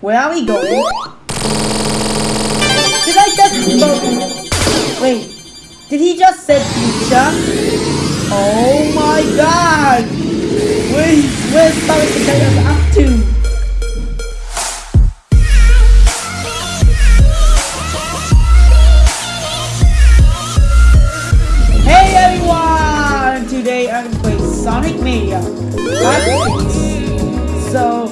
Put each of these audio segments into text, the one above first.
Where are we going? Did I just... Wait. Did he just say future? Oh my god! Where's, where's Sonic Hedgehog up to? Hey everyone! Today I'm playing Sonic Mania. So,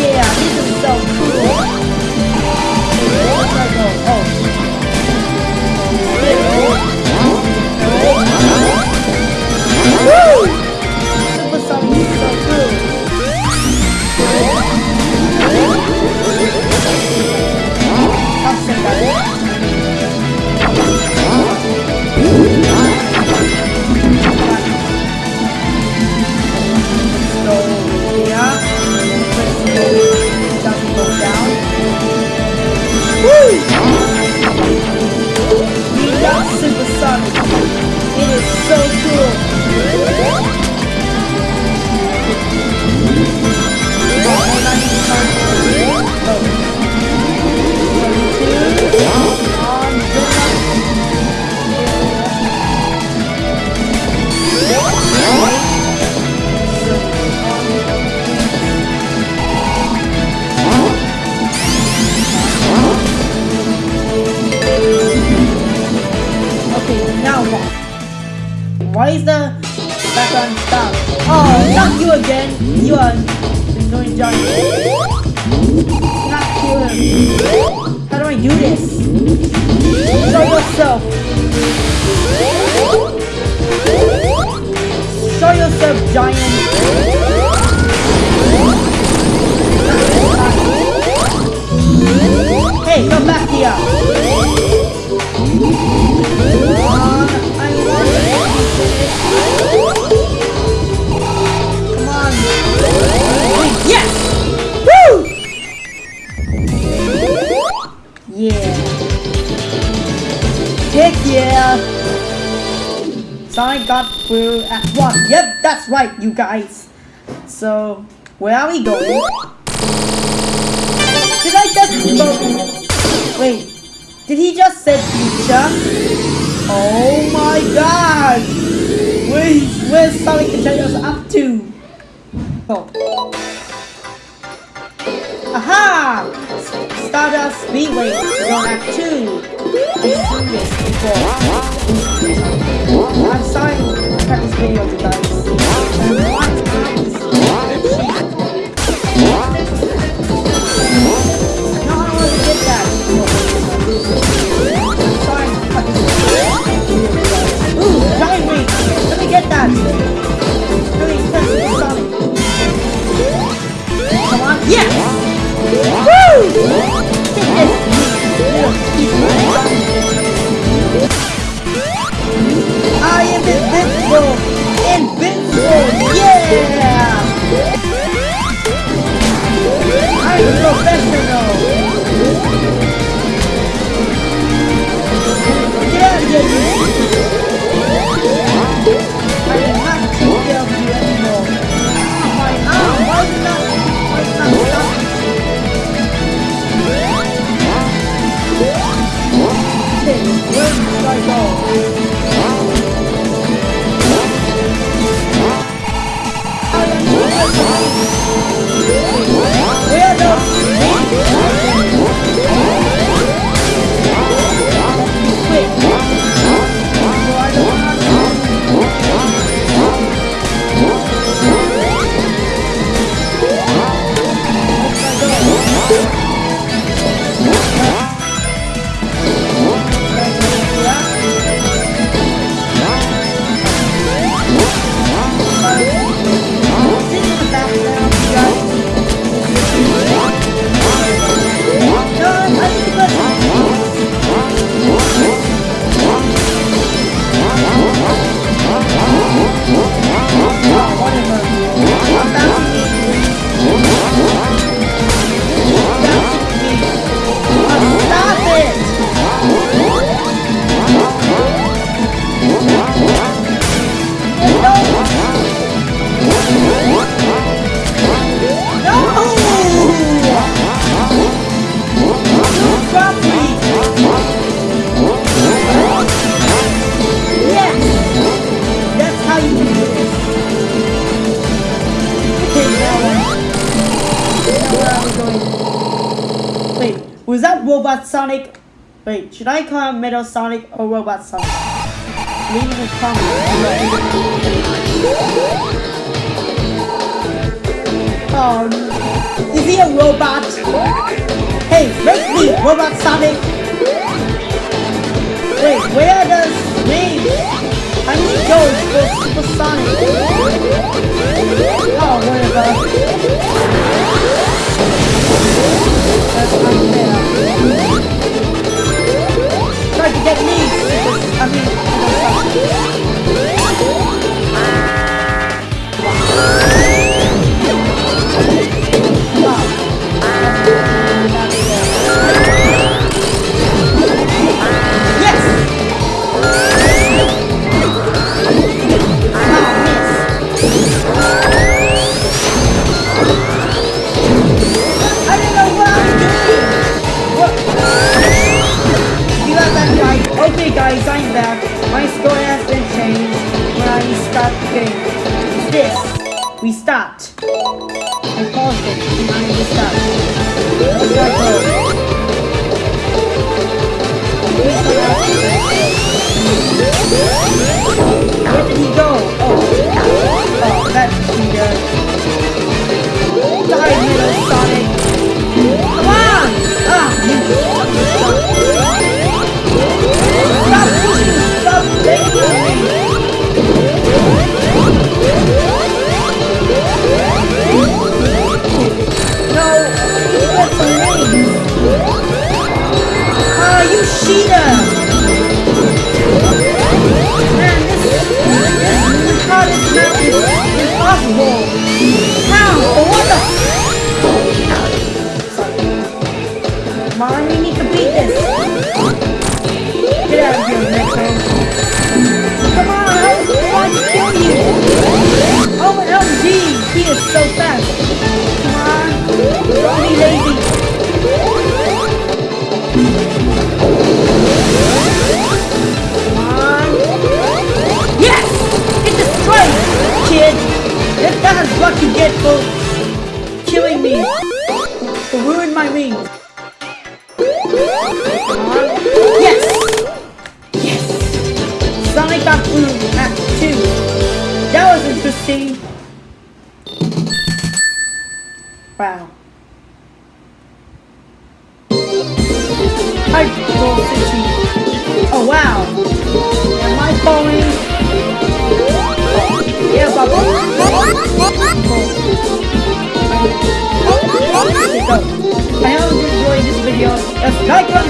Yeah, this is so Woo! You are annoying giant. Not kill him. How do I do this? Show yourself. Show yourself, giant. Hey, come back here. Sonic got through at one. Yep, that's right, you guys. So, where are we going? Did I just? Wait, did he just say future? Oh my god! Where's, where's Sonic the Hedgehog up to? Oh. Aha! Stardust Speedway, Zone Act 2. I'm sorry this video, you guys. Invincible! Robot Sonic? Wait, should I call him Metal Sonic or Robot Sonic? Leave comments below. Oh, is he a robot? Hey, make me, Robot Sonic! Wait, where does me? I need those for Super Sonic. Oh, whatever. Okay guys, I'm back. My score has been changed when I start the game. This. We stopped. I paused it and I restart. Where do I go? Where did he go? what you get for killing me. For ruining my wings. Uh-huh. Yes! Yes! Sonic got blue Map 2. That was interesting. Wow. I rolled 15. Oh wow! ライ